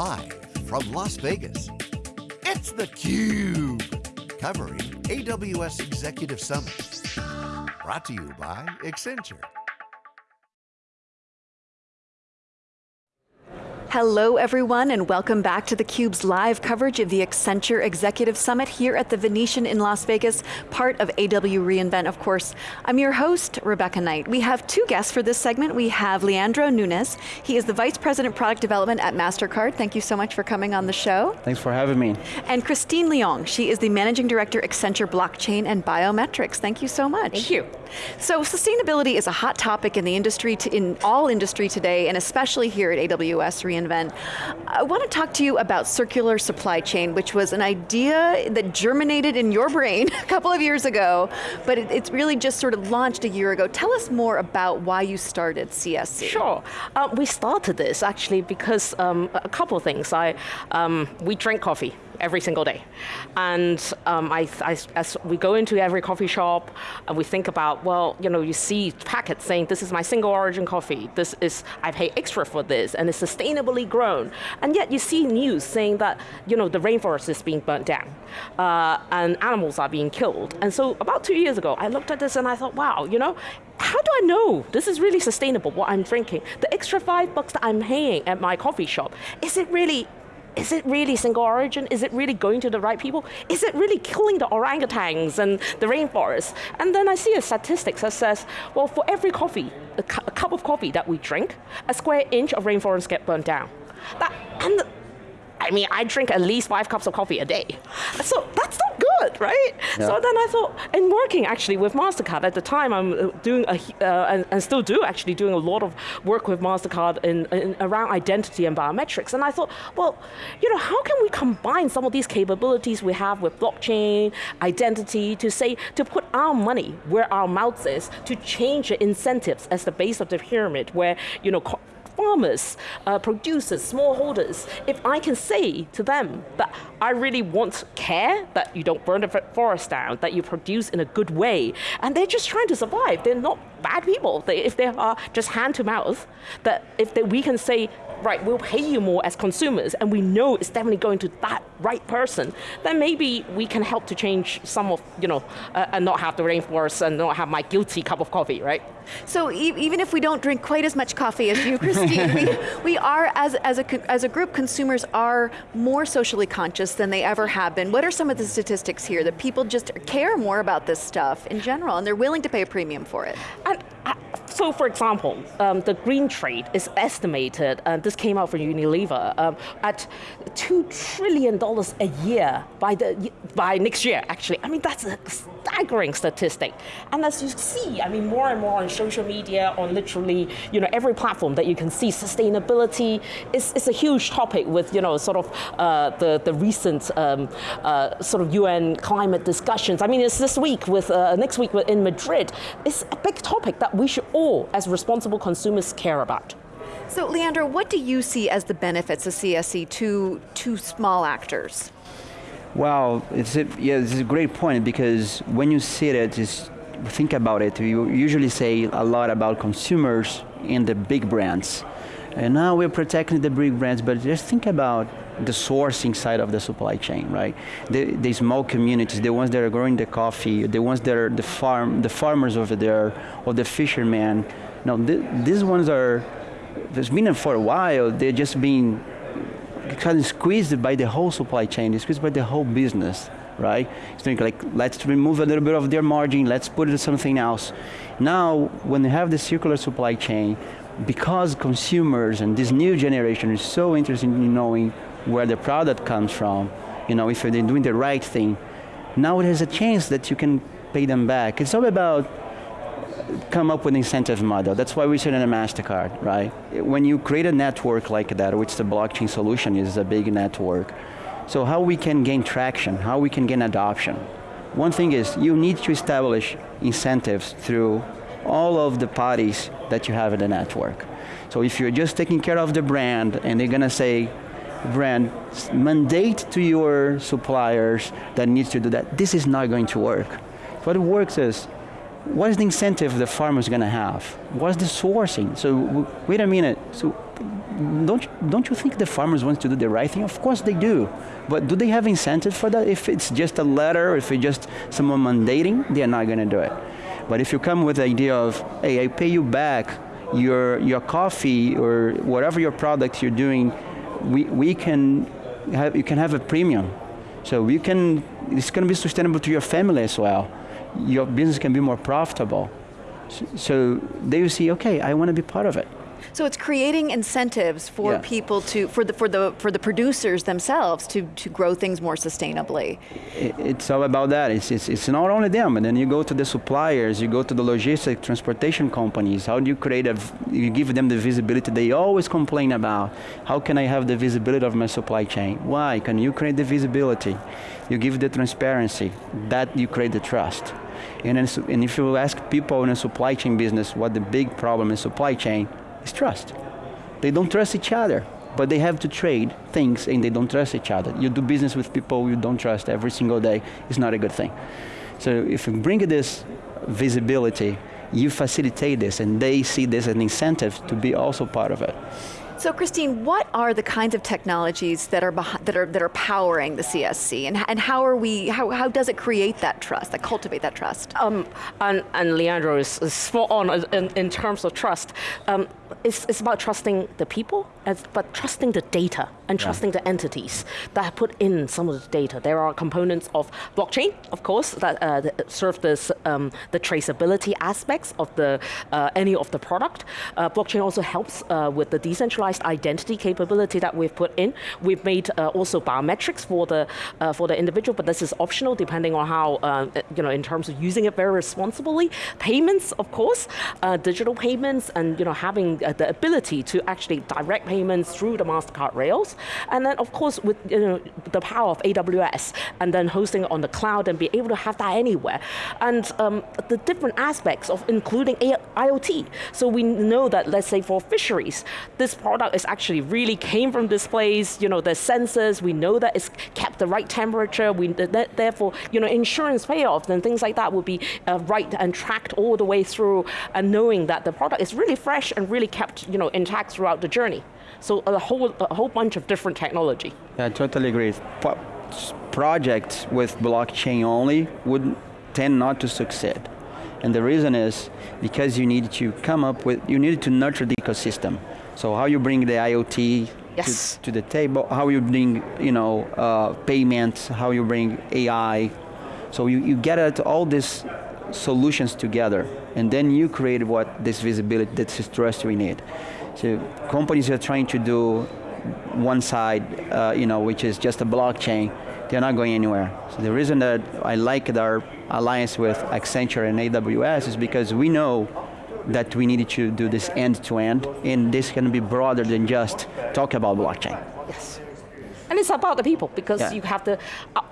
Live from Las Vegas, it's theCUBE, covering AWS Executive Summit. Brought to you by Accenture. Hello everyone and welcome back to theCUBE's live coverage of the Accenture Executive Summit here at the Venetian in Las Vegas, part of AW reInvent, of course. I'm your host, Rebecca Knight. We have two guests for this segment. We have Leandro Nunes. He is the Vice President Product Development at MasterCard. Thank you so much for coming on the show. Thanks for having me. And Christine Leong. She is the Managing Director, Accenture Blockchain and Biometrics. Thank you so much. Thank you. So sustainability is a hot topic in the industry, in all industry today, and especially here at AWS reInvent. I want to talk to you about circular supply chain, which was an idea that germinated in your brain a couple of years ago, but it, it's really just sort of launched a year ago. Tell us more about why you started CSC. Sure, uh, we started this actually because um, a couple of things. I, um, we drink coffee every single day. And um, I, I, as we go into every coffee shop, and we think about, well, you know, you see packets saying, this is my single origin coffee, this is, I pay extra for this, and it's sustainably grown. And yet you see news saying that, you know, the rainforest is being burnt down, uh, and animals are being killed. And so about two years ago, I looked at this and I thought, wow, you know, how do I know this is really sustainable, what I'm drinking? The extra five bucks that I'm paying at my coffee shop, is it really is it really single origin? Is it really going to the right people? Is it really killing the orangutans and the rainforest? And then I see a statistic that says, well, for every coffee, a, cu a cup of coffee that we drink, a square inch of rainforest get burned down. That, and I mean, I drink at least five cups of coffee a day. So that's not good, right? Yeah. So then I thought, and working actually with MasterCard, at the time I'm uh, doing, a, uh, and, and, still do actually, doing a lot of work with MasterCard in, in, around identity and biometrics. And I thought, well, you know, how can we combine some of these capabilities we have with blockchain, identity, to say, to put our money where our mouth is, to change the incentives as the base of the pyramid, where, you know, farmers, uh, producers, smallholders, if I can say to them that I really want care, that you don't burn the forest down, that you produce in a good way, and they're just trying to survive, they're not bad people. They, if they are just hand to mouth, that if they, we can say, right, we'll pay you more as consumers, and we know it's definitely going to that right person, then maybe we can help to change some of, you know, uh, and not have the rainforest and not have my guilty cup of coffee, right? So e even if we don't drink quite as much coffee as you, Christine, we, we are, as, as, a, as a group, consumers are more socially conscious than they ever have been. What are some of the statistics here that people just care more about this stuff in general, and they're willing to pay a premium for it? And, uh, so for example, um, the green trade is estimated, and this came out from Unilever, um, at $2 trillion a year by, the, by next year, actually. I mean, that's a staggering statistic. And as you see, I mean, more and more on social media, on literally, you know, every platform that you can see, sustainability is, is a huge topic with, you know, sort of uh, the, the recent um, uh, sort of UN climate discussions. I mean, it's this week with, uh, next week in Madrid. It's a big topic that we should all, as responsible consumers, care about. So Leandro, what do you see as the benefits of CSC to, to small actors? Well, it's a, yeah, it's a great point because when you see it, just think about it, you usually say a lot about consumers and the big brands. And now we're protecting the big brands, but just think about the sourcing side of the supply chain, right? The, the small communities, the ones that are growing the coffee, the ones that are the farm, the farmers over there, or the fishermen. Now, th these ones are, there's been for a while, they're just being kind of squeezed by the whole supply chain, squeezed by the whole business, right? It's like, let's remove a little bit of their margin, let's put it in something else. Now, when you have the circular supply chain, because consumers and this new generation is so interested in knowing where the product comes from, you know, if they're doing the right thing, now there's a chance that you can pay them back. It's all about come up with incentive model. That's why we said in a MasterCard, right? When you create a network like that, which the blockchain solution is a big network, so how we can gain traction, how we can gain adoption. One thing is, you need to establish incentives through all of the parties that you have in the network. So if you're just taking care of the brand and they're going to say, brand, mandate to your suppliers that needs to do that, this is not going to work. What works is, what is the incentive the farmer is going to have? What's the sourcing? So wait a minute, so don't, don't you think the farmers want to do the right thing? Of course they do. But do they have incentive for that? If it's just a letter, if it's just someone mandating, they're not going to do it. But if you come with the idea of, hey, I pay you back your, your coffee or whatever your product you're doing, we, we can have, you can have a premium. So you can, it's going to be sustainable to your family as well. Your business can be more profitable. So, they will see, okay, I want to be part of it. So it's creating incentives for Yeah. people to, for the, for the, for the producers themselves to, to grow things more sustainably. It's all about that. It's, it's, it's not only them, but then you go to the suppliers, you go to the logistic transportation companies. How do you create a, you give them the visibility they always complain about. How can I have the visibility of my supply chain? Why? Can you create the visibility? You give the transparency. That you create the trust. And, then, and if you ask people in a supply chain business what the big problem in supply chain is trust. They don't trust each other, but they have to trade things and they don't trust each other. You do business with people you don't trust every single day, it's not a good thing. So if you bring this visibility, you facilitate this and they see this as an incentive to be also part of it. So Christine, what are the kinds of technologies that are, that are, that are powering the CSC and, and how are we, how, how does it create that trust, that cultivate that trust? Um, and, and Leandro is, is spot on in, in terms of trust. Um, it's, it's about trusting the people, as, but trusting the data and trusting the entities that have put in some of the data. There are components of blockchain, of course, that, uh, that serve this, um, the traceability aspects of the, uh, any of the product. Uh, blockchain also helps uh, with the decentralized identity capability that we've put in. We've made uh, also biometrics for the, uh, for the individual, but this is optional depending on how, uh, you know, in terms of using it very responsibly. Payments, of course, uh, digital payments, and you know, having uh, the ability to actually direct payments through the Mastercard rails, and then of course with you know the power of AWS, and then hosting it on the cloud and be able to have that anywhere, and um, the different aspects of including IoT. So we know that, let's say for fisheries, this product is actually really came from this place. You know, the sensors. We know that it's kept the right temperature. We th- th- therefore, you know, insurance payoffs and things like that will be uh, right and tracked all the way through, and knowing that the product is really fresh and really kept, you know, intact throughout the journey. So a whole a whole bunch of different technology. Yeah, I totally agree. Pro- projects with blockchain only would tend not to succeed. And the reason is because you need to come up with, you need to nurture the ecosystem. So how you bring the IoT Yes. to, to the table, how you bring, you know, uh, payments, how you bring AI. So you, you get at all these solutions together, and then you create what this visibility, this trust we need. So companies are trying to do one side, uh, you know, which is just a blockchain, they're not going anywhere. So the reason that I like our alliance with Accenture and AWS is because we know that we need to do this end to end, and this can be broader than just talk about blockchain. Yes. And it's about the people because Yeah. you have the,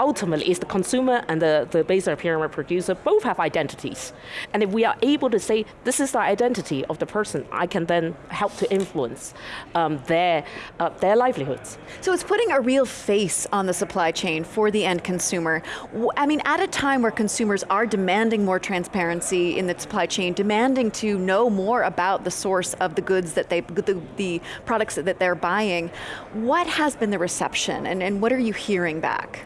ultimately, it's the consumer and the, the base layer pyramid producer both have identities. And if we are able to say, this is the identity of the person, I can then help to influence um, their, uh, their livelihoods. So it's putting a real face on the supply chain for the end consumer. I mean, at a time where consumers are demanding more transparency in the supply chain, demanding to know more about the source of the goods that they, the, the products that they're buying, what has been the reception and, and what are you hearing back?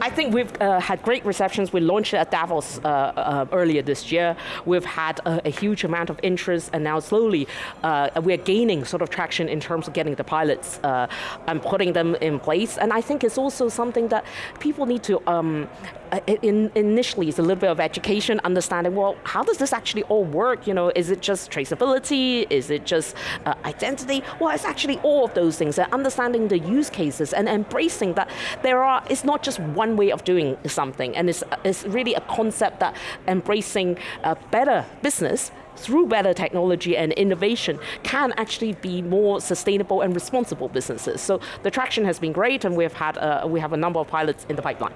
I think we've uh, had great receptions. We launched it at Davos uh, uh, earlier this year. We've had a, a huge amount of interest, and now slowly uh, we're gaining sort of traction in terms of getting the pilots uh, and putting them in place. And I think it's also something that people need to. Um, uh, in, initially, it's a little bit of education, understanding. Well, how does this actually all work? You know, is it just traceability? Is it just uh, identity? Well, it's actually all of those things. And understanding the use cases and embracing that there are. It's not just one way of doing something, and it's it's really a concept that embracing a better business through better technology and innovation can actually be more sustainable and responsible businesses. So the traction has been great, and we've had uh, we have a number of pilots in the pipeline.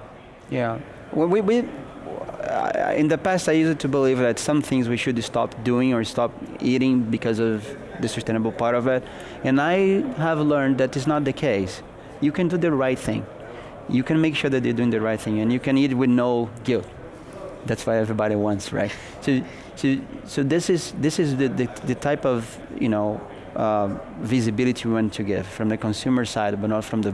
Yeah. Well, we, we, in the past, I used to believe that some things we should stop doing or stop eating because of the sustainable part of it. And I have learned that is not the case. You can do the right thing. You can make sure that you're doing the right thing, and you can eat with no guilt. That's what everybody wants, right? So, so, so this is this is the, the, the type of you know uh, visibility we want to give from the consumer side, but not from the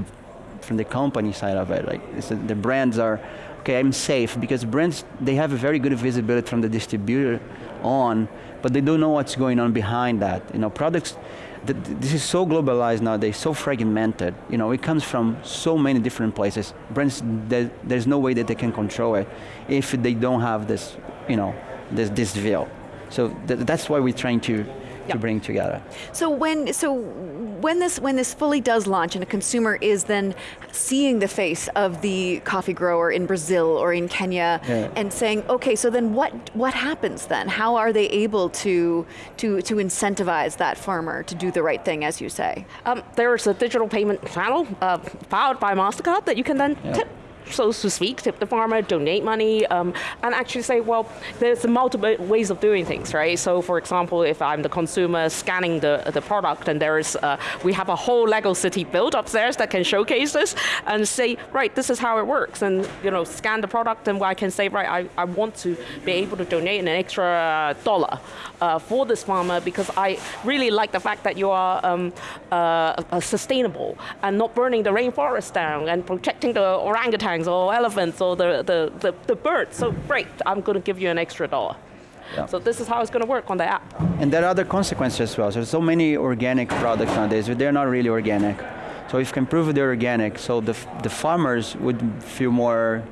from the company side of it. Like the brands are, okay, I'm safe because brands they have a very good visibility from the distributor on, but they don't know what's going on behind that. You know, products. Th this is so globalized nowadays, so fragmented. You know, it comes from so many different places. Brands, there, there's no way that they can control it if they don't have this, you know, this this view. So th that's why we're trying to to bring together. So when so when this when this fully does launch and a consumer is then seeing the face of the coffee grower in Brazil or in Kenya yeah. and saying, okay, so then what what happens then? How are they able to to to incentivize that farmer to do the right thing, as you say? Um, there's a digital payment channel uh, powered by Mastercard that you can then yeah. tip so to speak, tip the farmer, donate money, um, and actually say, well, there's multiple ways of doing things, right? So for example, if I'm the consumer scanning the, the product and there's, uh, we have a whole Lego city built upstairs that can showcase this and say, right, this is how it works, and you know, scan the product and I can say, right, I, I want to be able to donate an extra dollar uh, for this farmer because I really like the fact that you are um, uh, sustainable and not burning the rainforest down and protecting the orangutan or elephants or the, the, the, the birds. So great, I'm going to give you an extra dollar. Yeah. So this is how it's going to work on the app. And there are other consequences as well. There's so many organic products nowadays, but they're not really organic. So if you can prove they're organic, so the, the farmers would feel more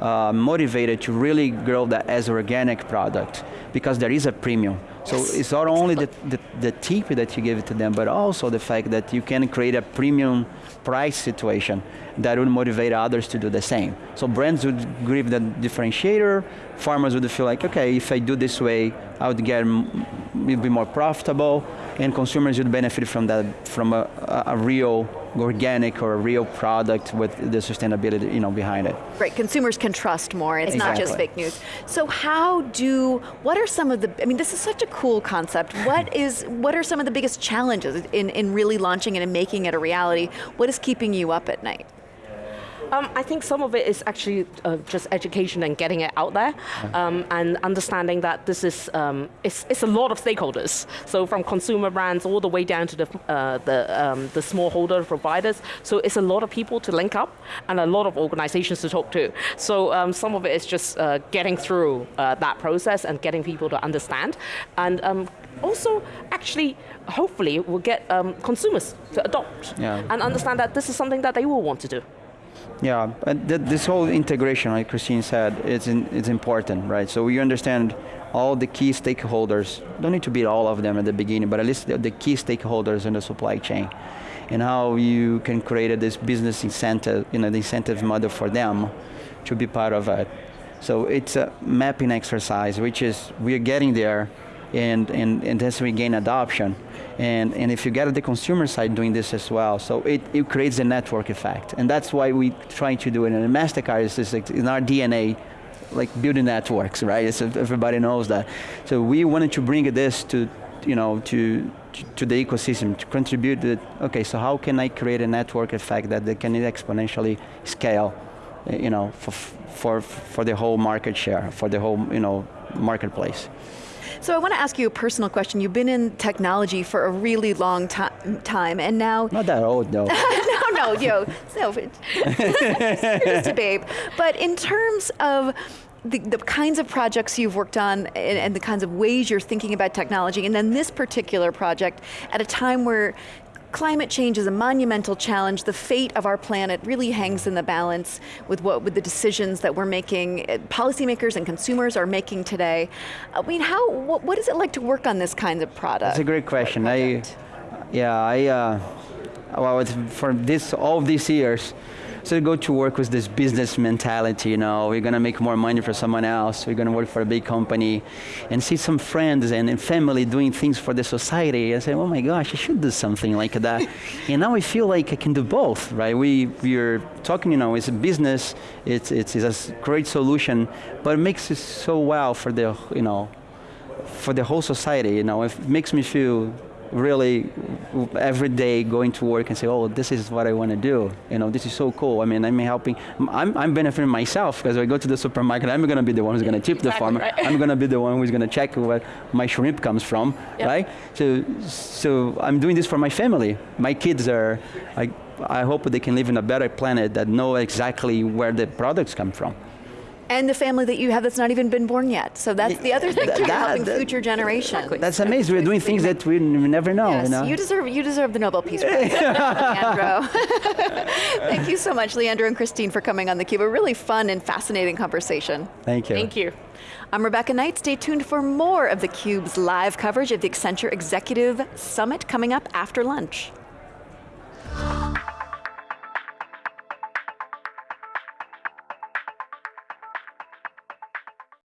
uh, motivated to really grow that as organic product because there is a premium. So yes. it's not only the, the, the tip that you give to them, but also the fact that you can create a premium price situation that would motivate others to do the same. So brands would give the differentiator, farmers would feel like, okay, if I do this way, I would get, be more profitable, and consumers would benefit from that, from a, a real organic or a real product with the sustainability you know, behind it. Right, consumers can trust more, it's exactly. not just fake news. So how do, what are some of the, I mean this is such a cool concept, what is, what are some of the biggest challenges in, in really launching it and making it a reality? What is keeping you up at night? Um, I think some of it is actually uh, just education and getting it out there, um, and understanding that this is um, it's, it's a lot of stakeholders. So from consumer brands all the way down to the uh, the um, the smallholder providers. So it's a lot of people to link up and a lot of organizations to talk to. So um, some of it is just uh, getting through uh, that process and getting people to understand, and um, also actually hopefully will get consumers to adopt yeah. and understand that this is something that they will want to do. Yeah, and th this whole integration, like Christine said, it's, in, it's important, right? So you understand all the key stakeholders, don't need to be all of them at the beginning, but at least the, the key stakeholders in the supply chain and how you can create this business incentive, you know, the incentive model for them to be part of it. So it's a mapping exercise, which is, we're getting there, and, and, and we gain adoption, and, and if you get at the consumer side doing this as well, so it, it creates a network effect. And that's why we try to do it. And MasterCard is like, in our DNA, like building networks, right? So everybody knows that. So we wanted to bring this to, you know, to, to the ecosystem, to contribute okay, so how can I create a network effect that they can exponentially scale, you know, for, for, for the whole market share, for the whole, you know, marketplace. So I want to ask you a personal question. You've been in technology for a really long time, and now... Not that old, no. no, no, yo, no, it's babe. But in terms of the, the, kinds of projects you've worked on and, and, the kinds of ways you're thinking about technology, and then this particular project at a time where Climate change is a monumental challenge. The fate of our planet really hangs in the balance with what with the decisions that we're making, uh, policymakers and consumers are making today. I mean, how, what, what is it like to work on this kind of product? That's a great question. I, yeah, I, uh, well, for this, all these years, so go to work with this business mentality, you know, we're going to make more money for someone else, we're going to work for a big company, and see some friends and, and family doing things for the society, and say, oh my gosh, I should do something like that. and now I feel like I can do both, right? We, we're talking, you know, it's a business, it's, it's, it's a great solution, but it makes it so well for the, you know, for the whole society, you know, it makes me feel really every day going to work and say, oh, this is what I want to do. You know, this is so cool. I mean, I'm helping, I'm, I'm benefiting myself because I go to the supermarket, I'm going to be the one who's going to tip exactly, the farmer. Right. I'm going to be the one who's going to check where my shrimp comes from, yep. right? So, so I'm doing this for my family. My kids are, I, I hope they can live in a better planet that know exactly where the products come from. And the family that you have that's not even been born yet. So that's the other thing, too, you're helping that- future generations. Exactly. That's amazing. We're doing things that we never know. Yes, you know? you deserve you deserve the Nobel Peace Prize, Leandro. Thank you so much, Leandro and Christine, for coming on theCUBE. A really fun and fascinating conversation. Thank you. Thank you. I'm Rebecca Knight. Stay tuned for more of theCUBE's live coverage of the Accenture Executive Summit coming up after lunch.